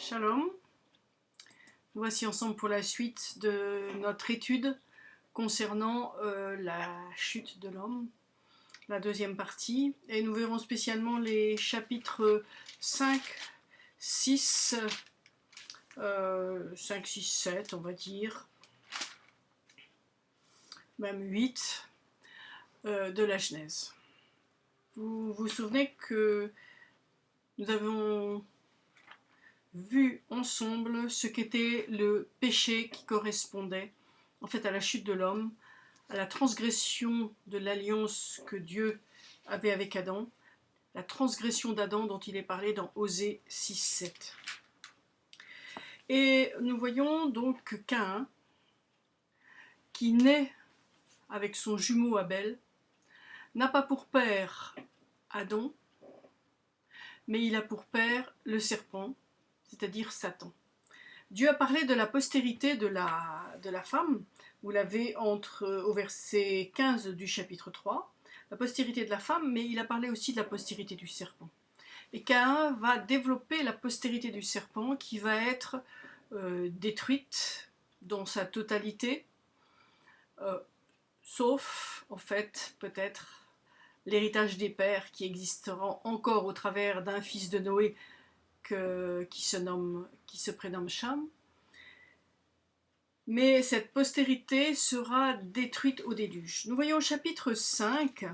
Shalom. Nous voici ensemble pour la suite de notre étude concernant euh, la chute de l'homme, la deuxième partie. Et nous verrons spécialement les chapitres 5, 6, 5, 6, 7, on va dire, même 8 euh, de la Genèse. Vous vous souvenez que nous avons vu ensemble ce qu'était le péché qui correspondait en fait à la chute de l'homme, à la transgression de l'alliance que Dieu avait avec Adam, la transgression d'Adam dont il est parlé dans Osée 6.7. Et nous voyons donc Cain, qui naît avec son jumeau Abel, n'a pas pour père Adam, mais il a pour père le serpent, c'est-à-dire Satan. Dieu a parlé de la postérité de la, de la femme, vous l'avez entre au verset 15 du chapitre 3, la postérité de la femme, mais il a parlé aussi de la postérité du serpent. Et Cain va développer la postérité du serpent qui va être euh, détruite dans sa totalité, euh, sauf en fait peut-être l'héritage des pères qui existera encore au travers d'un fils de Noé qui, se prénomme Cham. Mais cette postérité sera détruite au déluge. Nous voyons au chapitre 5,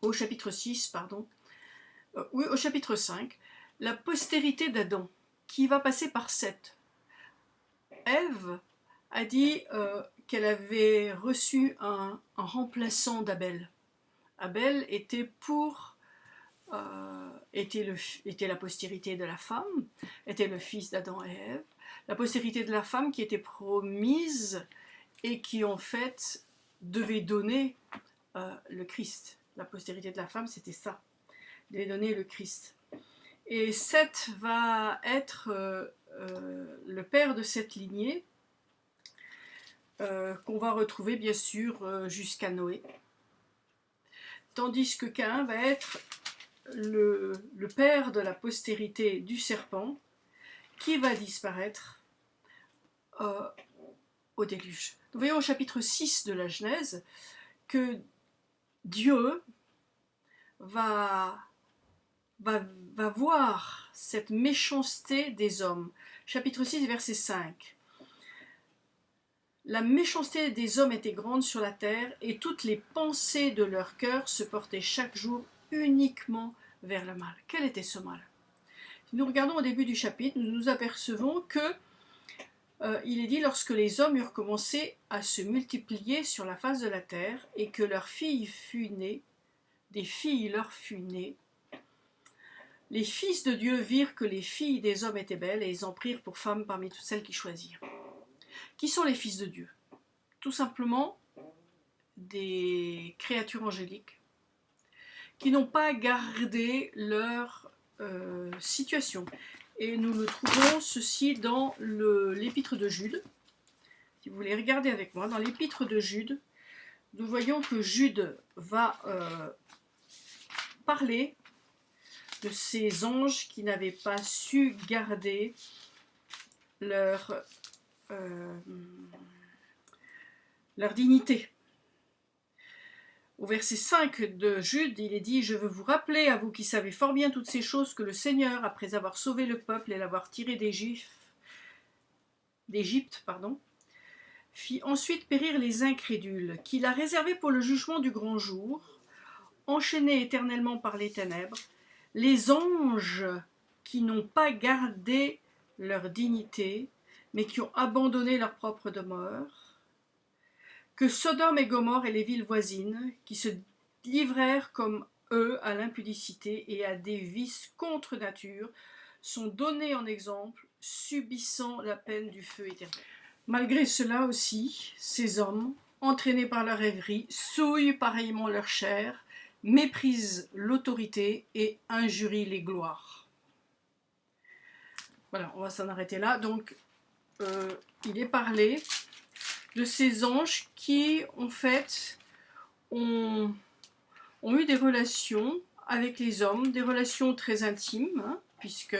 au chapitre 6, pardon, euh, oui, au chapitre 5, la postérité d'Adam, qui va passer par 7. Ève a dit euh, qu'elle avait reçu un, remplaçant d'Abel. Abel était pour était, le, était la postérité de la femme, était le fils d'Adam et Ève, la postérité de la femme qui était promise et qui en fait devait donner euh, le Christ. La postérité de la femme, c'était ça, devait donner le Christ. Et Seth va être euh, le père de cette lignée, qu'on va retrouver bien sûr jusqu'à Noé. Tandis que Cain va être le, père de la postérité du serpent qui va disparaître euh, au déluge. Nous voyons au chapitre 6 de la Genèse que Dieu va, va, va voir cette méchanceté des hommes. Chapitre 6, verset 5. La méchanceté des hommes était grande sur la terre, et toutes les pensées de leur cœur se portaient chaque jour uniquement vers le mal. Quel était ce mal? Nous regardons au début du chapitre, nous nous apercevons que euh, il est dit lorsque les hommes eurent commencé à se multiplier sur la face de la terre et que leur fille fut née, des filles leur fut née, les fils de Dieu virent que les filles des hommes étaient belles et ils en prirent pour femmes parmi toutes celles qui choisirent. Qui sont les fils de Dieu? Tout simplement des créatures angéliques n'ont pas gardé leur euh, situation. Et nous le trouvons ceci dans l'épître de Jude. Si vous voulez regarder avec moi, dans l'épître de Jude, nous voyons que Jude va euh, parler de ces anges qui n'avaient pas su garder leur, euh, leur dignité. Au verset 5 de Jude, il est dit « Je veux vous rappeler, à vous qui savez fort bien toutes ces choses, que le Seigneur, après avoir sauvé le peuple et l'avoir tiré d'Égypte, pardon, fit ensuite périr les incrédules, qu'il a réservés pour le jugement du grand jour, enchaînés éternellement par les ténèbres, les anges qui n'ont pas gardé leur dignité, mais qui ont abandonné leur propre demeure, que Sodome et Gomorre et les villes voisines, qui se livrèrent comme eux à l'impudicité et à des vices contre nature, sont donnés en exemple, subissant la peine du feu éternel. Malgré cela aussi, ces hommes, entraînés par leur rêverie, souillent pareillement leur chair, méprisent l'autorité et injurient les gloires. Voilà, on va s'en arrêter là. Donc, euh, il est parlé de ces anges qui, en fait, ont, eu des relations avec les hommes, des relations très intimes, hein, puisque,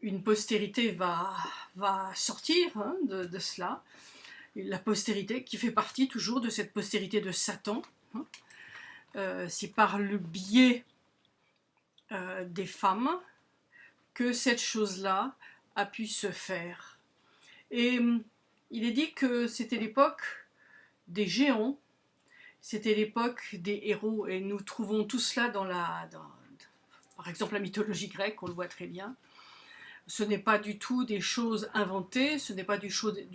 une postérité va, va sortir hein, de, cela, la postérité qui fait partie toujours de cette postérité de Satan. Hein. Euh, c'est par le biais euh, des femmes que cette chose-là a pu se faire. Et hum, il est dit que c'était l'époque des géants, c'était l'époque des héros, et nous trouvons tout cela dans la, par exemple la mythologie grecque, on le voit très bien. Ce n'est pas du tout des choses inventées, ce n'est pas du,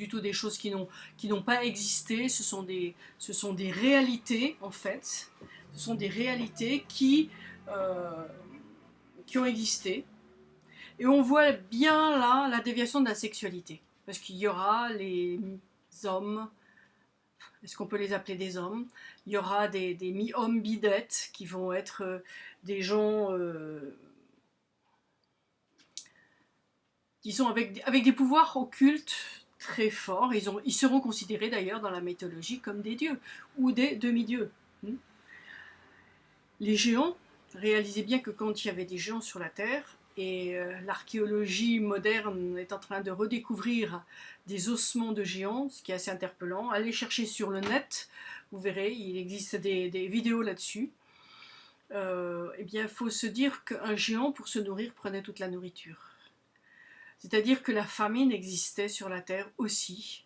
tout des choses qui n'ont pas existé, ce sont, des, ce sont des réalités en fait, ce sont des réalités qui, euh, qui ont existé. Et on voit bien là la déviation de la sexualité. Parce qu'il y aura les hommes, est-ce qu'on peut les appeler des hommes? Il y aura des, mi-hommes bidettes qui vont être euh, des gens, euh, disons, avec, des pouvoirs occultes très forts. Ils, ils seront considérés d'ailleurs dans la mythologie comme des dieux ou des demi-dieux. Hmm? Les géants, réalisez bien que quand il y avait des géants sur la Terre, et euh, l'archéologie moderne est en train de redécouvrir des ossements de géants, ce qui est assez interpellant. Allez chercher sur le net, vous verrez, il existe des, vidéos là-dessus. Euh, eh bien, il faut se dire qu'un géant, pour se nourrir, prenait toute la nourriture. C'est-à-dire que la famine existait sur la Terre aussi,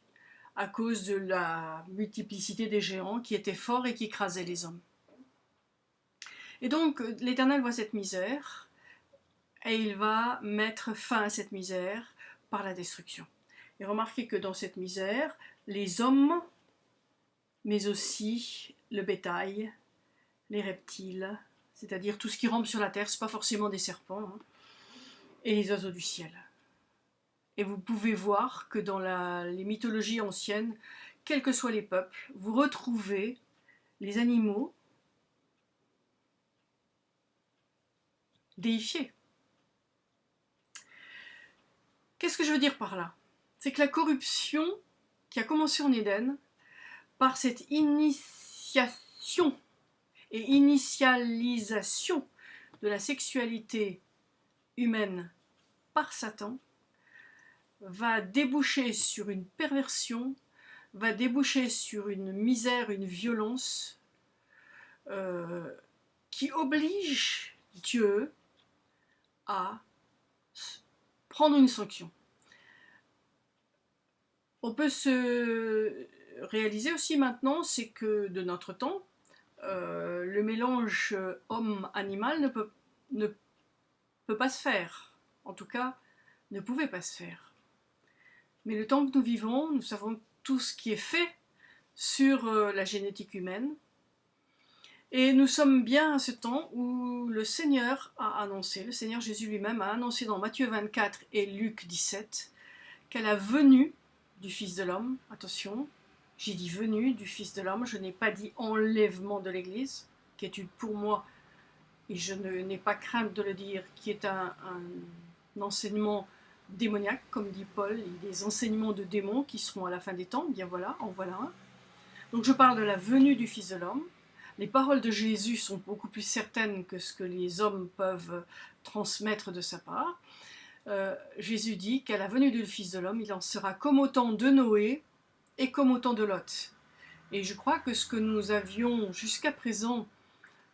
à cause de la multiplicité des géants qui étaient forts et qui écrasaient les hommes. Et donc, l'Éternel voit cette misère, et il va mettre fin à cette misère par la destruction. Et remarquez que dans cette misère, les hommes, mais aussi le bétail, les reptiles, c'est-à-dire tout ce qui rampe sur la terre, ce pas forcément des serpents, hein, et les oiseaux du ciel. Et vous pouvez voir que dans les mythologies anciennes, quels que soient les peuples, vous retrouvez les animaux déifiés. Qu'est-ce que je veux dire par là? C'est que la corruption qui a commencé en Éden, par cette initiation et initialisation de la sexualité humaine par Satan, va déboucher sur une perversion, va déboucher sur une misère, une violence euh, qui oblige Dieu à prendre une sanction. On peut se réaliser aussi maintenant, c'est que de notre temps, euh, le mélange homme-animal ne peut, ne peut pas se faire. En tout cas, ne pouvait pas se faire. Mais le temps que nous vivons, nous savons tout ce qui est fait sur euh, la génétique humaine. Et nous sommes bien à ce temps où le Seigneur a annoncé, le Seigneur Jésus lui-même a annoncé dans Matthieu 24 et Luc 17 qu'à la venue du Fils de l'homme, attention, j'ai dit venue du Fils de l'homme, je n'ai pas dit enlèvement de l'Église, qui est pour moi, et je n'ai pas crainte de le dire, qui est un, un enseignement démoniaque, comme dit Paul, des enseignements de démons qui seront à la fin des temps, bien voilà, en voilà un. Donc je parle de la venue du Fils de l'homme, les paroles de Jésus sont beaucoup plus certaines que ce que les hommes peuvent transmettre de sa part. Euh, Jésus dit qu'à la venue du Fils de l'homme, il en sera comme au temps de Noé et comme au temps de Lot. Et je crois que ce que nous avions jusqu'à présent,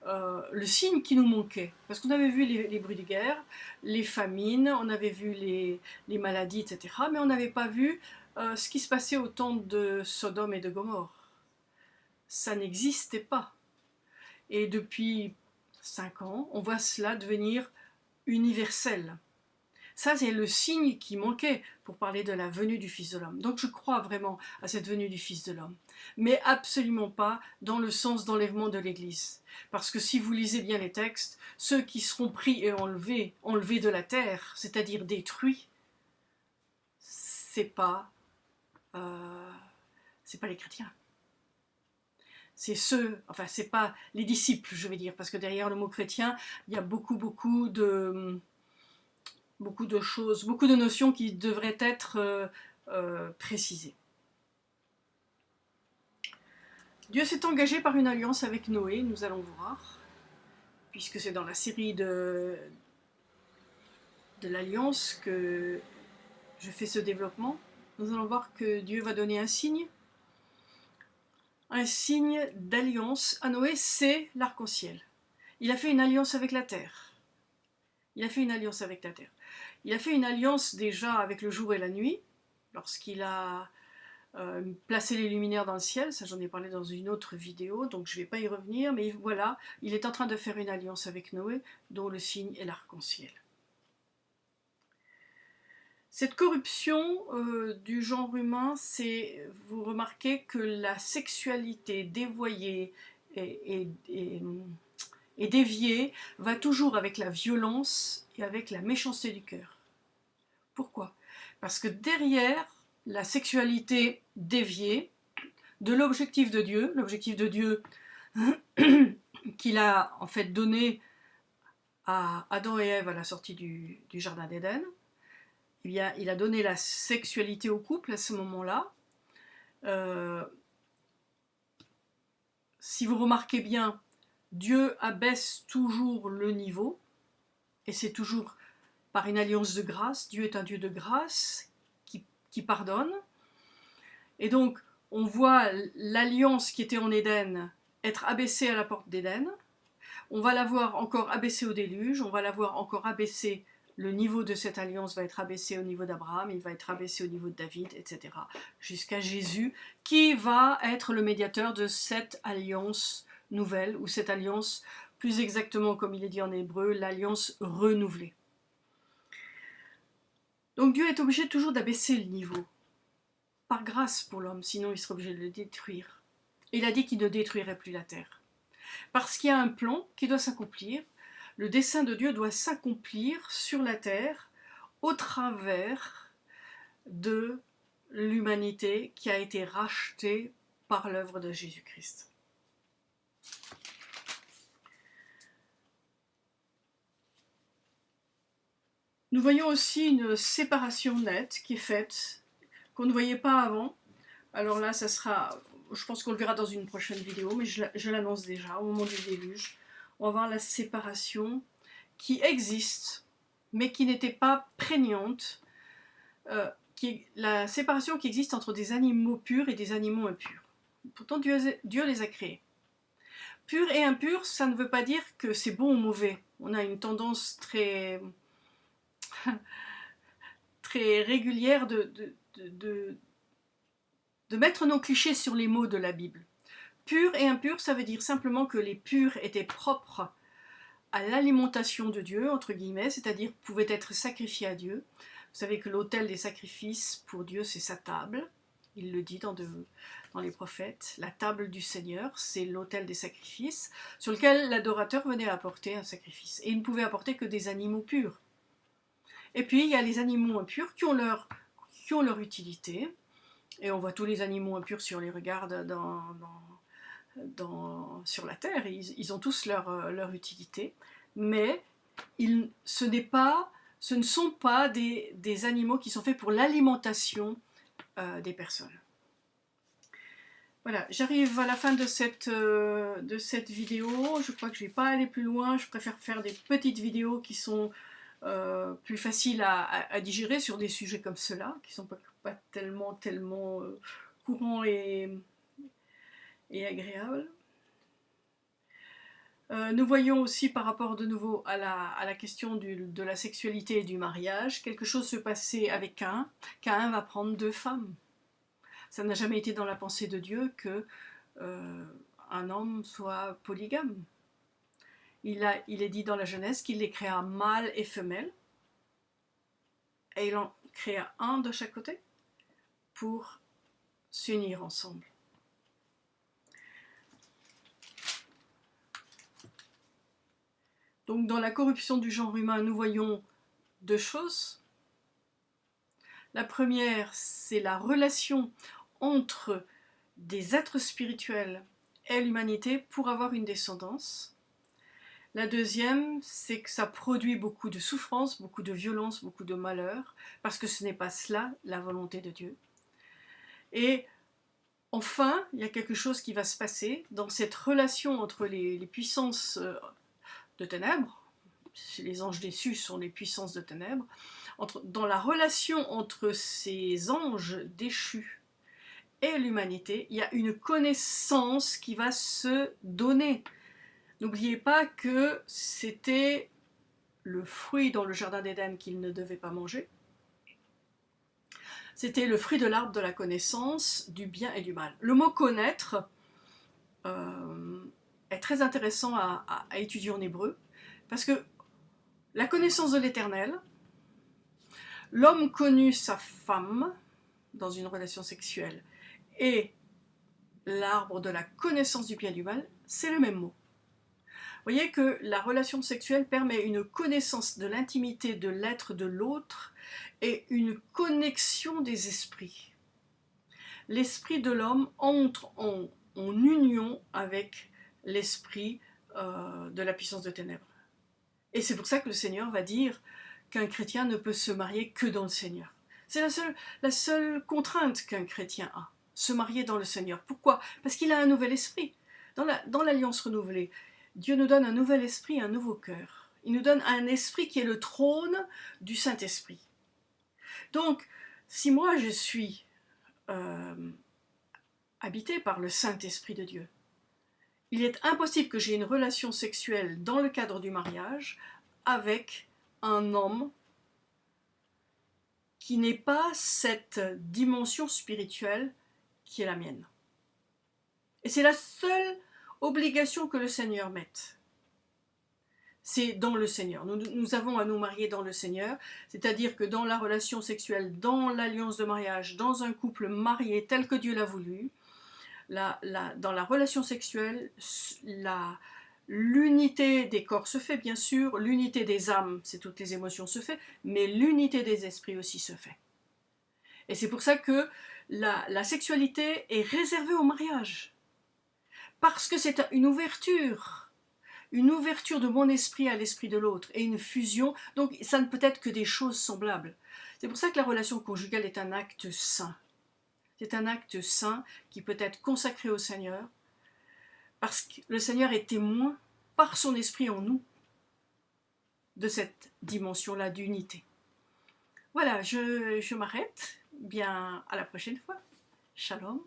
euh, le signe qui nous manquait, parce qu'on avait vu les, bruits de guerre, les famines, on avait vu les, maladies, etc., mais on n'avait pas vu euh, ce qui se passait au temps de Sodome et de Gomorre. Ça n'existait pas. Et depuis cinq ans, on voit cela devenir universel. Ça, c'est le signe qui manquait pour parler de la venue du Fils de l'homme. Donc je crois vraiment à cette venue du Fils de l'homme. Mais absolument pas dans le sens d'enlèvement de l'Église. Parce que si vous lisez bien les textes, ceux qui seront pris et enlevés, enlevés de la terre, c'est-à-dire détruits, c'est pas, euh, c'est pas les chrétiens c'est ceux, enfin c'est pas les disciples, je vais dire, parce que derrière le mot chrétien, il y a beaucoup, beaucoup de, beaucoup de choses, beaucoup de notions qui devraient être euh, euh, précisées. Dieu s'est engagé par une alliance avec Noé, nous allons voir. puisque c'est dans la série de, de l'Alliance que je fais ce développement, nous allons voir que Dieu va donner un signe. Un signe d'alliance à Noé, c'est l'arc-en-ciel. Il a fait une alliance avec la terre. Il a fait une alliance avec la terre. Il a fait une alliance déjà avec le jour et la nuit, lorsqu'il a euh, placé les luminaires dans le ciel, ça j'en ai parlé dans une autre vidéo, donc je ne vais pas y revenir, mais voilà, il est en train de faire une alliance avec Noé, dont le signe est l'arc-en-ciel. Cette corruption euh, du genre humain, c'est, vous remarquez que la sexualité dévoyée et, et, déviée va toujours avec la violence et avec la méchanceté du cœur. Pourquoi? Parce que derrière la sexualité déviée de l'objectif de Dieu, l'objectif de Dieu qu'il a en fait donné à Adam et Ève à la sortie du Jardin d'Éden, il a donné la sexualité au couple à ce moment-là. Euh, si vous remarquez bien, Dieu abaisse toujours le niveau, et c'est toujours par une alliance de grâce. Dieu est un Dieu de grâce qui, qui pardonne. Et donc, on voit l'alliance qui était en Éden être abaissée à la porte d'Éden. On va la voir encore abaissée au déluge, on va la voir encore abaissée le niveau de cette alliance va être abaissé au niveau d'Abraham, il va être abaissé au niveau de David, etc. Jusqu'à Jésus, qui va être le médiateur de cette alliance nouvelle, ou cette alliance, plus exactement comme il est dit en hébreu, l'alliance renouvelée. Donc Dieu est obligé toujours d'abaisser le niveau, par grâce pour l'homme, sinon il serait obligé de le détruire. Il a dit qu'il ne détruirait plus la terre. Parce qu'il y a un plan qui doit s'accomplir, le dessein de Dieu doit s'accomplir sur la terre au travers de l'humanité qui a été rachetée par l'œuvre de Jésus-Christ. Nous voyons aussi une séparation nette qui est faite, qu'on ne voyait pas avant. Alors là, ça sera, je pense qu'on le verra dans une prochaine vidéo, mais je l'annonce déjà, au moment du déluge voir la séparation qui existe, mais qui n'était pas prégnante, euh, la séparation qui existe entre des animaux purs et des animaux impurs. Pourtant, Dieu, les a créés. Pur et impur, ça ne veut pas dire que c'est bon ou mauvais. On a une tendance très, très régulière de mettre nos clichés sur les mots de la Bible. Pur et impur, ça veut dire simplement que les purs étaient propres à l'alimentation de Dieu, entre guillemets, c'est-à-dire pouvaient être sacrifiés à Dieu. Vous savez que l'autel des sacrifices pour Dieu, c'est sa table. Il le dit dans, les prophètes. La table du Seigneur, c'est l'autel des sacrifices, sur lequel l'adorateur venait apporter un sacrifice. Et il ne pouvait apporter que des animaux purs. Et puis, il y a les animaux impurs qui ont leur, qui ont leur utilité. Et on voit tous les animaux impurs si on les regarde dans sur la Terre, ils, ont tous leur, euh, leur utilité, mais ce, pas, ce ne sont pas des, animaux qui sont faits pour l'alimentation euh, des personnes. Voilà, j'arrive à la fin de cette, euh, de cette vidéo. Je crois que je ne vais pas aller plus loin. Je préfère faire des petites vidéos qui sont plus faciles à, digérer sur des sujets comme cela, qui ne sont pas, pas, tellement, tellement courants et, et agréable. Euh, nous voyons aussi par rapport de nouveau à la, question de la sexualité et du mariage, quelque chose se passer avec Cain. Cain va prendre deux femmes. Ça n'a jamais été dans la pensée de Dieu que euh, un homme soit polygame. Il, a, est dit dans la Genèse qu'il les créa mâle et femelle, et il en créa un de chaque côté pour s'unir ensemble. Donc dans la corruption du genre humain, nous voyons deux choses. La première, c'est la relation entre des êtres spirituels et l'humanité pour avoir une descendance. La deuxième, c'est que ça produit beaucoup de souffrance, beaucoup de violence, beaucoup de malheur, parce que ce n'est pas cela la volonté de Dieu. Et enfin, il y a quelque chose qui va se passer dans cette relation entre les, puissances euh, de ténèbres, les anges déçus sont les puissances de ténèbres, dans la relation entre ces anges déchus et l'humanité, il y a une connaissance qui va se donner. N'oubliez pas que c'était le fruit dans le jardin d'Éden qu'ils ne devaient pas manger. C'était le fruit de l'arbre de la connaissance du bien et du mal. Le mot connaître euh, est très intéressant à, étudier en hébreu parce que la connaissance de l'éternel, l'homme connut sa femme dans une relation sexuelle et l'arbre de la connaissance du bien et du mal, c'est le même mot. Vous voyez que la relation sexuelle permet une connaissance de l'intimité de l'être de l'autre et une connexion des esprits. L'esprit de l'homme entre en, union avec l'esprit euh, de la puissance de ténèbres. Et c'est pour ça que le Seigneur va dire qu'un chrétien ne peut se marier que dans le Seigneur. C'est la seule, la seule contrainte qu'un chrétien a, se marier dans le Seigneur. Pourquoi? Parce qu'il a un nouvel esprit. Dans l'alliance renouvelée, Dieu nous donne un nouvel esprit, un nouveau cœur. Il nous donne un esprit qui est le trône du Saint-Esprit. Donc, si moi je suis euh, habité par le Saint-Esprit de Dieu, il est impossible que j'ai une relation sexuelle dans le cadre du mariage avec un homme qui n'ait pas cette dimension spirituelle qui est la mienne. Et c'est la seule obligation que le Seigneur mette. C'est dans le Seigneur. Nous, nous, avons à nous marier dans le Seigneur, c'est-à-dire que dans la relation sexuelle, dans l'alliance de mariage, dans un couple marié tel que Dieu l'a voulu, dans la relation sexuelle, l'unité des corps se fait bien sûr, l'unité des âmes, c'est toutes les émotions se fait, mais l'unité des esprits aussi se fait. Et c'est pour ça que la, la sexualité est réservée au mariage. Parce que c'est une ouverture, une ouverture de mon esprit à l'esprit de l'autre et une fusion, donc ça ne peut être que des choses semblables. C'est pour ça que la relation conjugale est un acte saint. C'est un acte saint qui peut être consacré au Seigneur, parce que le Seigneur est témoin par son esprit en nous de cette dimension-là d'unité. Voilà, je, m'arrête. Bien, à la prochaine fois. Shalom.